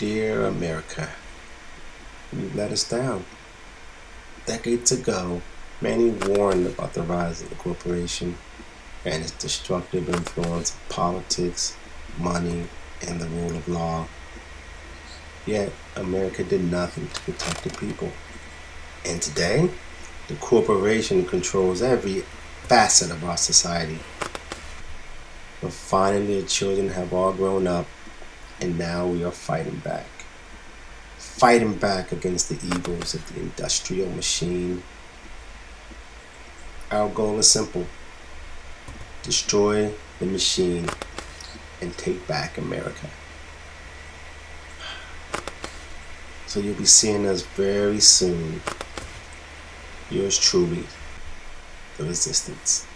Dear America, you let us down. Decades ago, many warned about the rise of the corporation and its destructive influence of politics, money, and the rule of law. Yet, America did nothing to protect the people. And today, the corporation controls every facet of our society. But finally, the children have all grown up, and now we are fighting back. Fighting back against the evils of the industrial machine. Our goal is simple destroy the machine and take back America. So you'll be seeing us very soon. Yours truly, The Resistance.